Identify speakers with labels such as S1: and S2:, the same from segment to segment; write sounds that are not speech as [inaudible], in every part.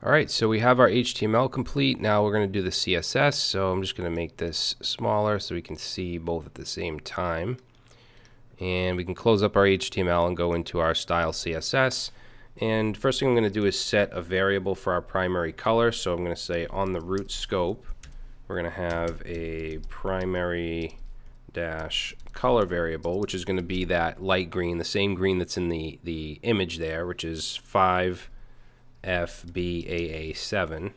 S1: All right, so we have our HTML complete. Now we're going to do the CSS. So I'm just going to make this smaller so we can see both at the same time. And we can close up our HTML and go into our style CSS. And first thing I'm going to do is set a variable for our primary color. So I'm going to say on the root scope, we're going to have a primary dash color variable, which is going to be that light green, the same green that's in the, the image there, which is 5 FBAA7.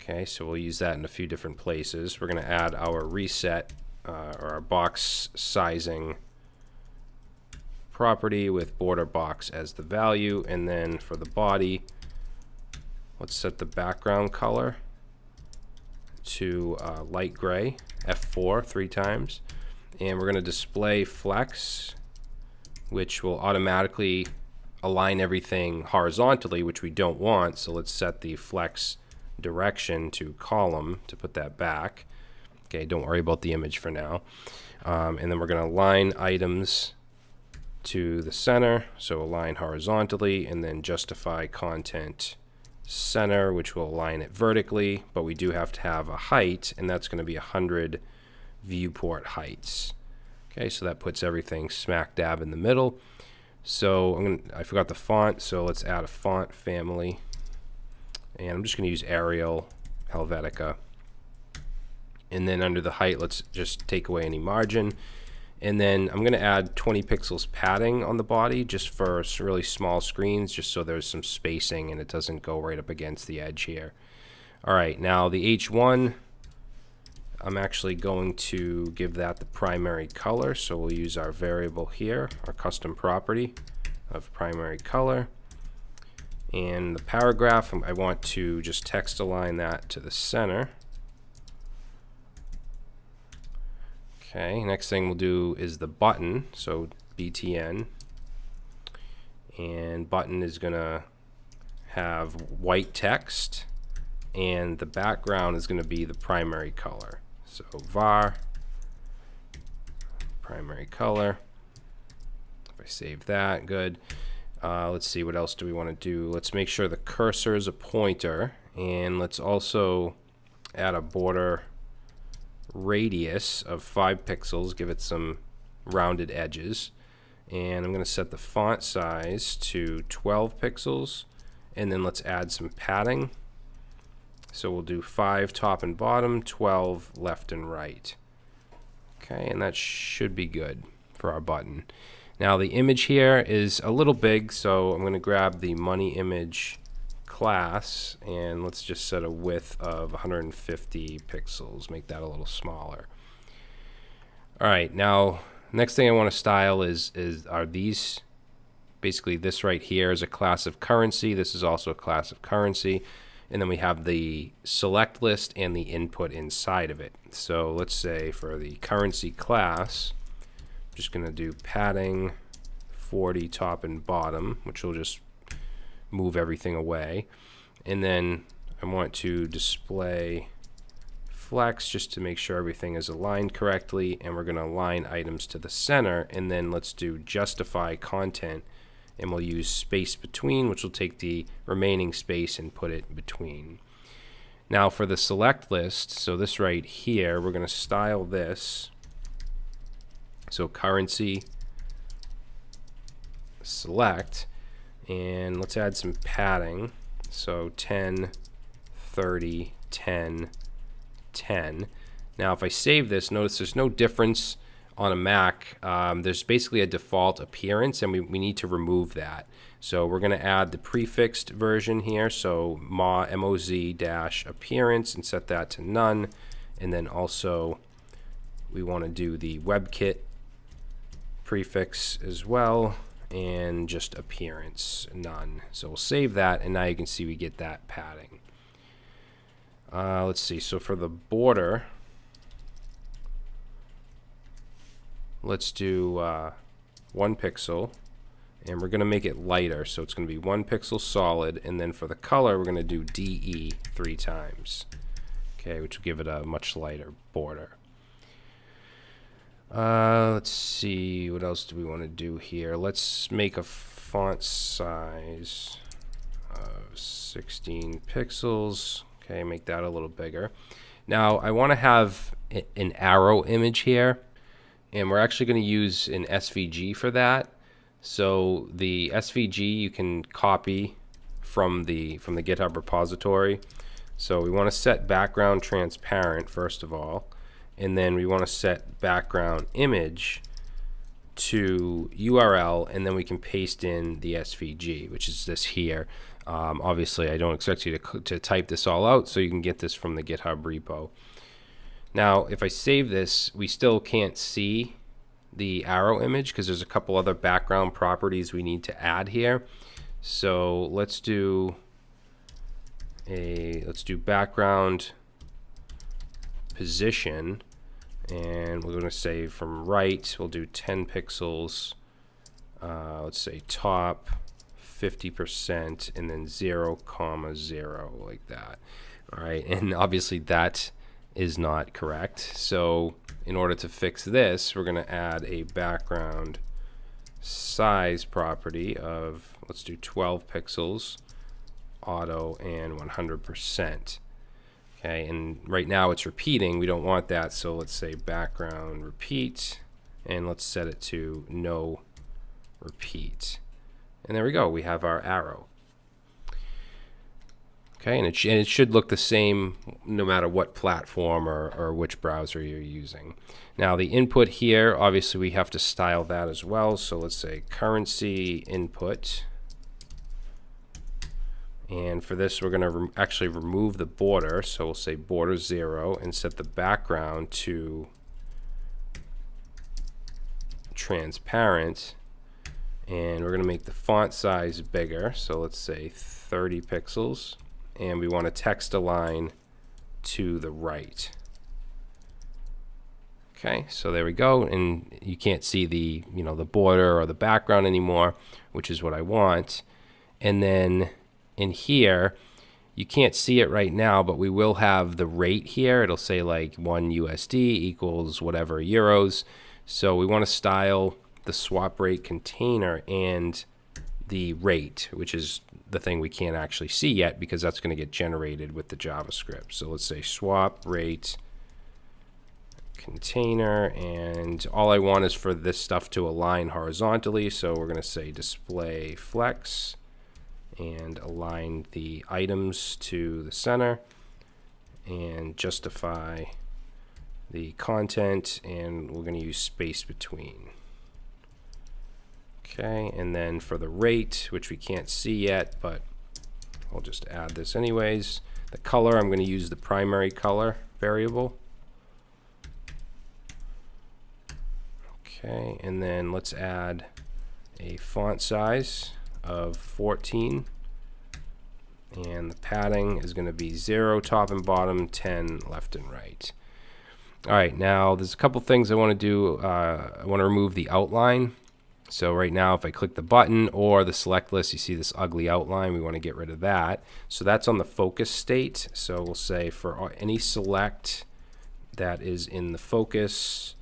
S1: Okay, so we'll use that in a few different places. We're going to add our reset uh, or our box sizing property with border box as the value. And then for the body, let's set the background color to uh, light gray, F4 three times. And we're going to display flex, which will automatically align everything horizontally, which we don't want. So let's set the flex direction to column to put that back. Okay, don't worry about the image for now. Um, and then we're going to align items to the center. So align horizontally and then justify content center, which will align it vertically. But we do have to have a height, and that's going to be 100 viewport heights. Okay, so that puts everything smack dab in the middle. So I'm gonna, I forgot the font, so let's add a font family. And I'm just going to use Arial Helvetica. And then under the height, let's just take away any margin. And then I'm going to add 20 pixels padding on the body just for really small screens, just so there's some spacing and it doesn't go right up against the edge here. All right, now the H1, I'm actually going to give that the primary color. So we'll use our variable here, our custom property of primary color. And the paragraph, um, I want to just text align that to the center. Okay, next thing we'll do is the button, so BTN. And button is going to have white text, and the background is going to be the primary color. So var primary color. If I save that, good. Uh, let's see, what else do we want to do? Let's make sure the cursor is a pointer, and let's also add a border radius of 5 pixels, give it some rounded edges. And I'm going to set the font size to 12 pixels, and then let's add some padding. So we'll do 5 top and bottom, 12 left and right. Okay, and that should be good for our button. Now the image here is a little big, so I'm going to grab the money image class and let's just set a width of 150 pixels, make that a little smaller. All right, now next thing I want to style is is are these basically this right here is a class of currency. This is also a class of currency and then we have the select list and the input inside of it. So let's say for the currency class, I'm just going to do padding 40 top and bottom, which will just move everything away. And then I want to display flex just to make sure everything is aligned correctly. And we're going to align items to the center. And then let's do justify content and we'll use space between, which will take the remaining space and put it between. Now for the select list, so this right here, we're going to style this. So currency select, and let's add some padding. So 10, 30, 10, 10. Now if I save this, notice there's no difference on a Mac, um, there's basically a default appearance, and we, we need to remove that. So we're going to add the prefixed version here, so ma moz dash appearance, and set that to none. And then also we want to do the WebKit prefix as well, and just appearance none. So we'll save that, and now you can see we get that padding. Uh, let's see. So for the border, let's do uh, one pixel and we're going to make it lighter so it's going to be one pixel solid and then for the color we're going to do DE three times okay which will give it a much lighter border uh, let's see what else do we want to do here let's make a font size of 16 pixels. Okay, make that a little bigger. Now I want to have an arrow image here, and we're actually going to use an SVG for that. So the SVG you can copy from the from the GitHub repository. So we want to set background transparent first of all, and then we want to set background image to URL, and then we can paste in the SVG, which is this here. Um, obviously, I don't expect you to, to type this all out, so you can get this from the GitHub repo. Now, if I save this, we still can't see the arrow image because there's a couple other background properties we need to add here. So let's do a let's do background position and we're going to say from right we'll do 10 pixels uh, let's say top 50% and then 0 comma 0 like that all right and obviously that is not correct. So in order to fix this we're going to add a background size property of let's do 12 pixels auto and 100% okay and right now it's repeating. We don't want that so let's say background repeat and let's set it to no repeat. And there we go we have our arrow okay and it, and it should look the same no matter what platform or, or which browser you're using now the input here obviously we have to style that as well so let's say currency input and for this, we're going to re actually remove the border. So we'll say border 0 and set the background to transparent. And we're going to make the font size bigger. So let's say 30 pixels. And we want to text align to the right. Okay, so there we go. And you can't see the, you know, the border or the background anymore, which is what I want. And then in here, you can't see it right now, but we will have the rate here. It'll say like 1 USD equals whatever euros. So we want to style the swap rate container and the rate, which is the thing we can't actually see yet because that's going to get generated with the JavaScript. So let's say swap rate container and all I want is for this stuff to align horizontally so we're going to say display flex and align the items to the center and justify the content and we're going to use space between okay and then for the rate which we can't see yet but I'll just add this anyways. The color I'm going to use the primary color variable. Okay and then let's add a font size of 14 and the padding is going to be 0 top and bottom 10 left and right. Alright now there's a couple things I want to do uh, I want to remove the outline so right now if I click the button or the select list you see this ugly outline. We want to get rid of that. So that's on the focus state. So we'll say for any select that is in the focus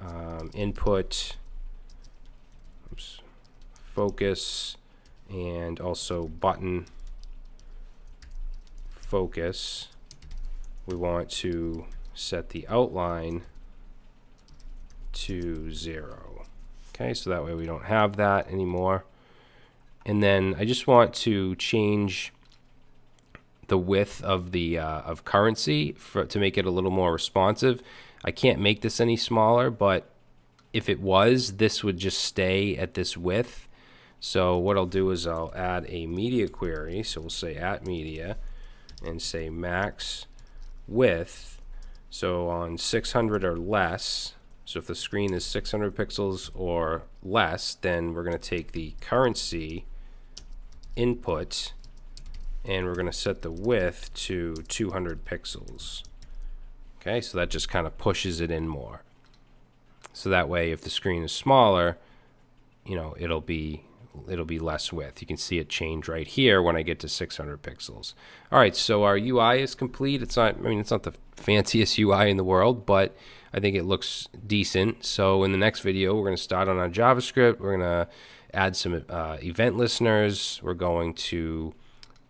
S1: um, input oops, focus and also button focus we want to set the outline to zero okay so that way we don't have that anymore and then I just want to change the width of the uh, of currency for, to make it a little more responsive I can't make this any smaller but if it was this would just stay at this width so what I'll do is I'll add a media query. So we'll say at media and say max width. So on 600 or less, so if the screen is 600 pixels or less, then we're going to take the currency input and we're going to set the width to 200 pixels. Okay, so that just kind of pushes it in more. So that way, if the screen is smaller, you know, it'll be it'll be less width. You can see it change right here when I get to 600 pixels. All right, so our UI is complete. It's not, I mean, it's not the fanciest [laughs] UI in the world, but I think it looks decent. So in the next video, we're going to start on our JavaScript. We're going to add some uh, event listeners. We're going to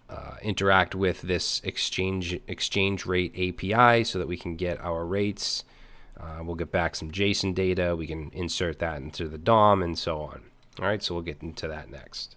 S1: uh, interact with this exchange exchange rate API so that we can get our rates. Uh, we'll get back some JSON data. We can insert that into the DOM and so on. All right, so we'll get into that next.